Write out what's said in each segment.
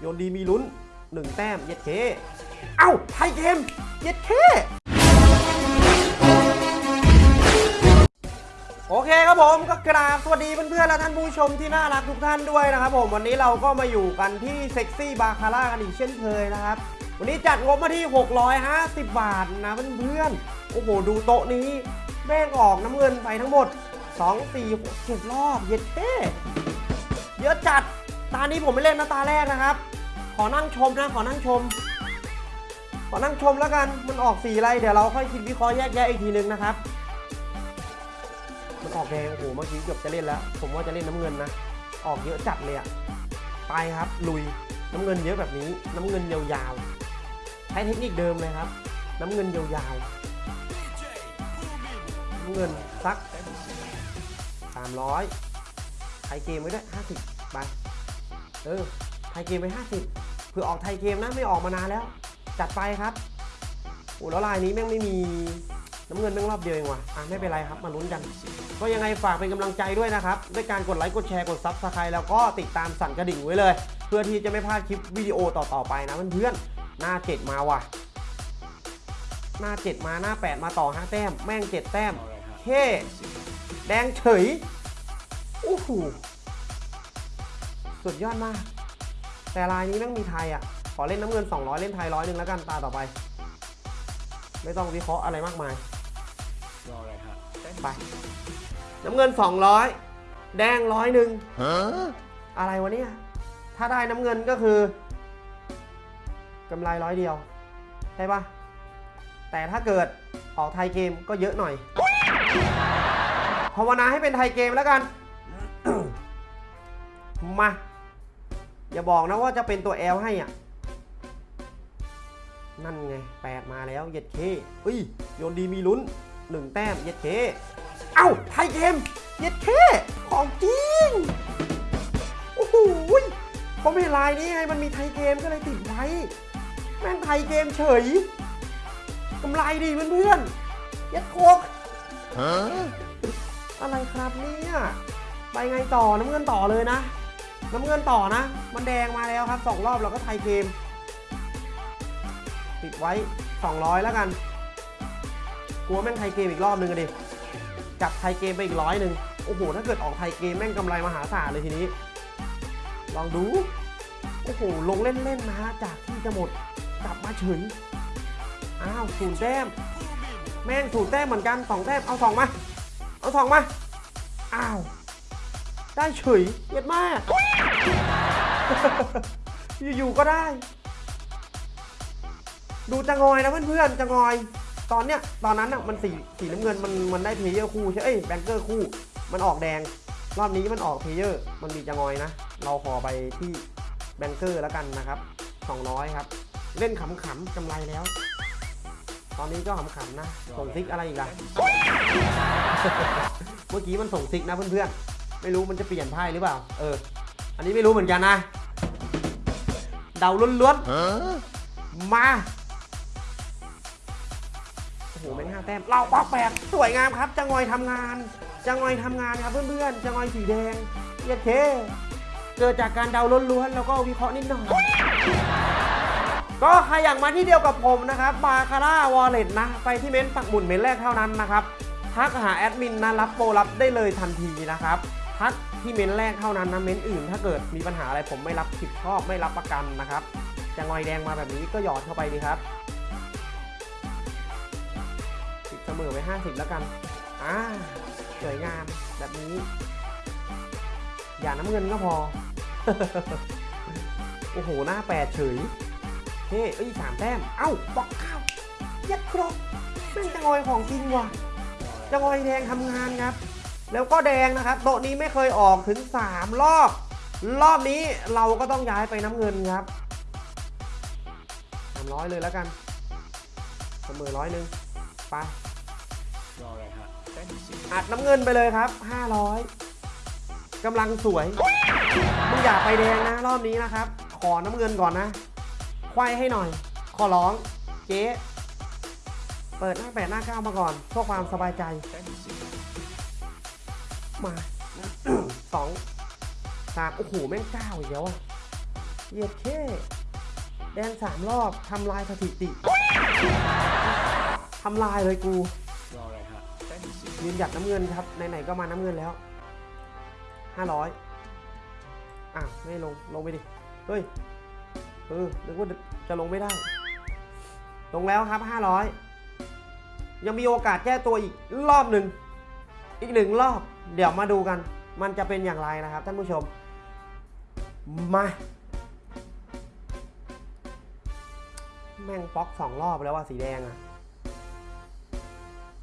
โยนดีมีลุ้นหนึ่งแต้มเย็ดเค เอ้าไทยเกม เย็ดเคโอเคครับผมก็กราบสวัสดีเพื่อนๆและท่านผู้ชมที่น่ารักทุกท่านด้วยนะครับผมวันนี้เราก็มาอยู่กันที่เซ็กซี่บาคาร่ากันอีกเช่นเคยนะครับ วันนี้จัดงบมาที่ 650 บาทนะเพื่อนๆโอ้โหดูโต๊ะนี้แม่งออกน้ำเงินไปทั้งหมด 2 4 6 7รอบเย็ดเท่เยอะจัดตานี้ผมไม่เล่นนะตาแรกนะครับ อนั่งชมนะ ขอนั่งชม ขอนั่งชมแล้วกัน มันออกสีอะไร เดี๋ยวเราค่อยคิดวิเคราะห์แยกแยะอีกทีนึงนะครับ มันออกแดง โอ้โห เมื่อกี้เกือบจะเล่นแล้ว ผมว่าจะเล่นน้ำเงินนะ ออกเยอะจัดเลยอะไปครับ ลุย น้ำเงินเยอะแบบนี้ น้ำเงินยาวๆ ใช้เทคนิคเดิมเลยครับ น้ำเงินยาวๆน้ำเงินสัก300 tie game ไว้ด้วย50ไป เออ tie game ไป50 เผื่อออก tie game นะไม่ออกมานานแล้ว จัดไปครับโอ้แล้วลายนี้แม่งไม่มีน้ำเงินแม่งรอบเดียวเองว่ะอะไม่เป็นไรครับมาลุ้นกันก็ยังไงฝากเป็นกำลังใจด้วยนะครับ ด้วยการกดไลค์กดแชร์กด subscribe แล้วก็ติดตามสั่นกระดิ่งไว้เลย เพื่อที่จะไม่พลาดคลิปวิดีโอต่อๆไปนะเพื่อนๆหน้า7มาว่ะ หน้า7มาหน้า8มาต่อ5แต้ม แม่ง7แต้มเท่แดงเฉยโอ้โหสุดยอดมาก แต่ลายนี้แม่งมีไทยอะ ขอเล่นน้ำเงิน 200 เล่นไทยร้อยหนึ่งแล้วกันตาต่อไป ไม่ต้องวิเคราะห์อะไรมากมายรออะไรฮะเต้นไป น้ำเงิน 200 แดงร้อยหนึ่งอะไรวะเนี่ย ถ้าได้น้ำเงินก็คือกำไรร้อยเดียวใช่ปะแต่ถ้าเกิดออกไทยเกมก็เยอะหน่อยภาวนาให้เป็นไทยเกมแล้วกัน มา อย่าบอกนะว่าจะเป็นตัว L ให้อะ นั่นไงแปดมาแล้วเย็ดเคอุ้ย โยนดีมีลุ้นหนึ่งแต้มเย็ดเค เอ้าไทยเกม เย็ดเค ของจริง โอ้โหยผมเห็นลายนี้ไง มันมีไทยเกมก็เลยติดไว้ แม่งไทยเกมเฉยกำไรดีเพื่อนๆเย็ดโคกอะไรครับเนี่ย ไปไงต่อน้ำเงินต่อเลยนะ น้ำเงินต่อนะ มันแดงมาแล้วครับสองรอบเราก็ไทยเกม ติดไว้ 200 แล้วกัน กลัวแม่งไทยเกมอีกรอบนึงดิจับไทยเกมไปอีกร้อยหนึ่งโอ้โห ถ้าเกิดออกไทยเกมแม่งกำไรมหาศาลเลยทีนี้ ลองดู โอ้โห ลงเล่นๆนะฮะ จากที่จะหมด กลับมาเฉยอ้าวศูนย์แต้ม แม่งศูนย์แต้มเหมือนกันสองแต้ม เอาสองมา เอาสองมา อ้าว ได้เฉยเย็ดมาก อยู่ๆก็ได้ ดูจะงอยนะเพื่อนๆจะงอย ตอนเนี้ยตอนนั้นอะมันสีสีน้ำเงินมันมันได้ player คู่ใช่เอ้ย banker คู่ มันออกแดง รอบนี้มันออก player มันมีจะงอยนะ เราขอไปที่ banker แล้วกันนะครับ 200 ครับ เล่นขำๆกำไรแล้ว ตอนนี้ก็ขำๆนะ ส่งซิกอะไรอีกล่ะ เมื่อกี้มันส่งซิกนะเพื่อนๆ ไม่รู้มันจะเปลี่ยนไพ่หรือเปล่า เออ อันนี้ไม่รู้เหมือนกันนะ เดาล้วนๆ มาโอ้โหเป็นห้าแต้ม เราป๊อกแปดสวยงามครับจะงอยทำงานจะงอยทำงานครับเพื่อนๆจะงอยสีแดงเย็ดเข้เกิดจากการเดาล้วนๆแล้วก็วิเคราะห์นิดหน่อยก็ใครอยากมาที่เดียวกับผมนะครับบาคาร่าวอลเล็ตนะ ไปที่เม้นต์ปักหมุนเม้นต์แรกเท่านั้นนะครับทักหาแอดมินนะรับโปรรับได้เลยทันทีนะครับ ทักที่เม้นต์แรกเท่านั้นนะเม้นต์อื่น ถ้าเกิดมีปัญหาอะไรผมไม่รับผิดชอบไม่รับประกันนะครับจะงอยแดงมาแบบนี้ก็หยอดเข้าไปดีครับติดเสมอไป 50 แล้วกันอ่าสวยงามแบบนี้ อย่าน้ำเงินก็พอ โอ้โห หน้าแปดเฉยเฮ้ยสามแต้ม เอ้าบอกข้าวยัดครบแม่งจะงอยของจริงว่ะจะงอยแดงทำงานครับ แล้วก็แดงนะครับ โต๊ะนี้ไม่เคยออกถึง 3 รอบ รอบนี้เราก็ต้องย้ายไปน้ำเงินครับสามร้อยเลยแล้วกันเสมอร้อยหนึ่งไปรออะไรฮะเต้นสิอัดน้ำเงินไปเลยครับ 500กำลังสวยมึงอย่าไปแดงนะ รอบนี้นะครับ ขอน้ำเงินก่อนนะ ควายให้หน่อย ขอร้อง เจ๊ เปิดหน้าแปดหน้าเก้ามาก่อนเพื่อความสบายใจเต้นสิ มาสองสามโอ้โห แม่งเก้าอีกแล้วอะเหยียดแค่แดงสามรอบทำลายสถิติทำลายเลยกูรออะไรฮะเต้นสิยืนหยัดน้ำเงินครับไหนๆก็มาน้ำเงินแล้วห้าร้อยอะไม่ลง ลงไปดิ เฮ้ย เออนึกว่าจะลงไม่ได้ ลงแล้วครับห้าร้อยยังมีโอกาสแก้ตัวอีกรอบหนึ่ง อีกหนึ่งรอบ เดี๋ยวมาดูกัน มันจะเป็นอย่างไรนะครับท่านผู้ชม มา แม่งป๊อกสองรอบแล้วว่าสีแดงอะ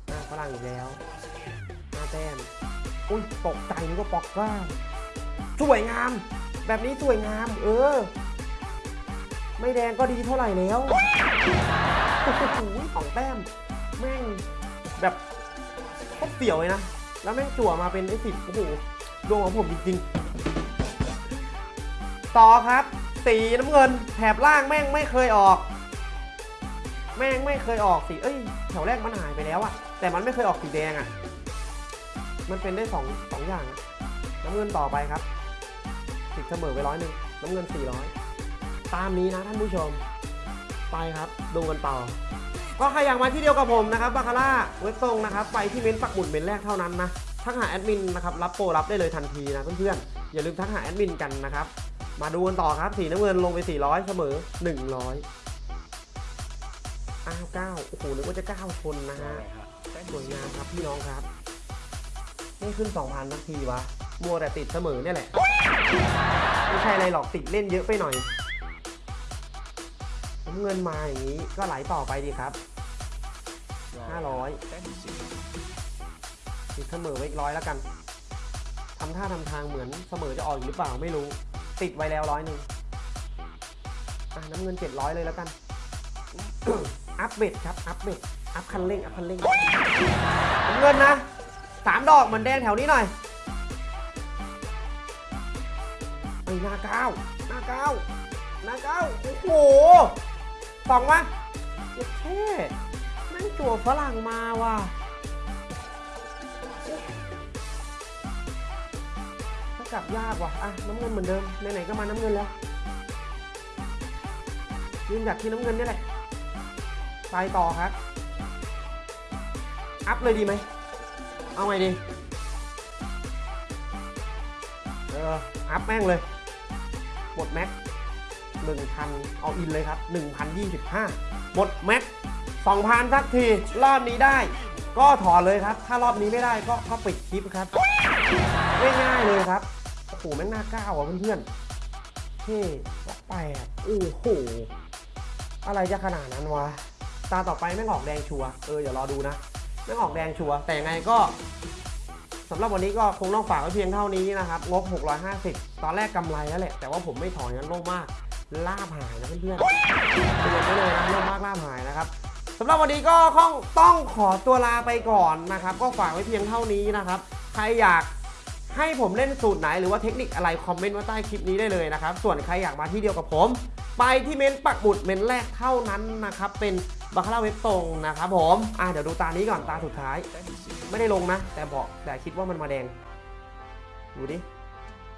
หน้าฝรั่งอีกแล้วหน้าแต้มอุ้ยตกใจนึกว่าป๊อกก้าสวยงาม แบบนี้สวยงาม เออ ไม่แดงก็ดีเท่าไหร่แล้วโอ้โหสองแต้ม แม่งแบบโคตรเปี่ยวเลยนะ แล้วแม่งจั่วมาเป็นไอ้สิบโอ้โหดวงของผมจริงๆ ต่อครับ สีน้ำเงินแถบล่างแม่งไม่เคยออก แม่งไม่เคยออกสีเอ้ยแถวแรกมันหายไปแล้วอะแต่มันไม่เคยออกสีแดงอะมันเป็นได้สองสองอย่างอะน้ำเงินต่อไปครับติดเสมอไปร้อยหนึ่งน้ำเงิน400ตามนี้นะท่านผู้ชม ไปครับ ดูกันต่อ ก็ใครอยากมาที่เดียวกับผมนะครับบาคาร่าเว็บตรงนะครับไปที่เม้นต์ปักหมุดเม้นต์แรกเท่านั้นนะทักหาแอดมินนะครับรับโปรรับได้เลยทันทีนะเพื่อนๆอย่าลืมทักหาแอดมินกันนะครับมาดูกันต่อครับสีน้ำเงินลงไป 400 เสมอ 100อ้าว9โอ้โหนึกว่าจะ9ชนนะรอฮะอะไรฮะเต้นสวยงามครับพี่น้องครับไม่ขึ้น 2,000สักทีวะมัวแต่ติดเสมอเนี่ยแหละ ไม่ใช่อะไรหรอกติดเล่นเยอะไปหน่อยน้ำเงินมาอย่างนี้ก็ไหลต่อไปดีครับรอ 500เต้นสิติดเสมอไว้อีกร้อยแล้วกันทำท่าทำทางเหมือนเสมอจะออกหรือเปล่าไม่รู้ ติดไว้แล้วร้อยหนึ่งน้ำเงิน 700 เลยแล้วกัน อัพ bet ครับ อัพ bet อัพคันเร่ง อัพคันเร่งน้ำเงินนะสามดอกเหมือนแดงแถวนี้หน่อยไอ้หน้าเก้าหน้าเก้าหน้าเก้าโอ้โหสองวะเจ็ดแค่แม่ง จั่วฝรั่งมาว่ะถ้ากลับยากว่ะ อะ น้ำเงินเหมือนเดิม ไหนๆก็มาน้ำเงินแล้วยืนหยัดที่น้ำเงินนี่แหละไปต่อครับ อัพเลยดีไหม เอาไงดี เออ อัพแม่งเลย หมดแม็กหนึ่งพันเอาอินเลยครับหนึ่งพันยี่สิบห้าหมดแม็ก สองพันสักที รอบนี้ได้ ก็ถอนเลยครับ ถ้ารอบนี้ไม่ได้ก็ก็ปิดคลิปครับง่ายๆเลยครับโอ้โหแม่งหน้าก้าวอะเพื่อนๆเท่แปดโอ้โหอะไรจะขนาดนั้นวะตาต่อไปแม่งออกแดงชัวเออเดี๋ยวรอดูนะแม่งออกแดงชัวแต่ยังไงก็สำหรับวันนี้ก็คงต้องฝากไว้เพียงเท่านี้นะครับ งบ 650 ตอนแรกกำไรแล้วแหละ แต่ว่าผมไม่ถอนงั้นโล่งมาก ล่าบหายนะเพื่อนๆเตือนไว้เลยนะโล่งมากล่าบหายนะครับ สำหรับวันนี้ก็คงต้องขอตัวลาไปก่อนนะครับ ก็ฝากไว้เพียงเท่านี้นะครับ ใครอยากให้ผมเล่นสูตรไหนหรือว่าเทคนิคอะไรคอมเมนต์ไว้ใต้คลิปนี้ได้เลยนะครับ ส่วนใครอยากมาที่เดียวกับผม ไปที่เมนต์ปักบุดเมนต์แรกเท่านั้นนะครับ เป็นบาคาร่าเว็บตรงนะครับผม อะเดี๋ยวดูตานี้ก่อนตาสุดท้าย ไม่ได้ลงนะ แต่บอกแต่คิดว่ามันมาแดง ดูดิ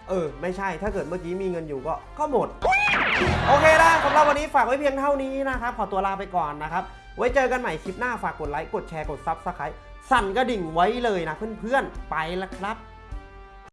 เออ ไม่ใช่ถ้าเกิดเมื่อกี้มีเงินอยู่ก็ก็หมด โอเคนะสำหรับวันนี้ฝากไว้เพียงเท่านี้นะครับ ขอตัวลาไปก่อนนะครับ ไว้เจอกันใหม่คลิปหน้าฝากกดไลค์ กดแชร์ กด subscribe สั่นกระดิ่งไว้เลยนะเพื่อนๆ ไปแล้วครับ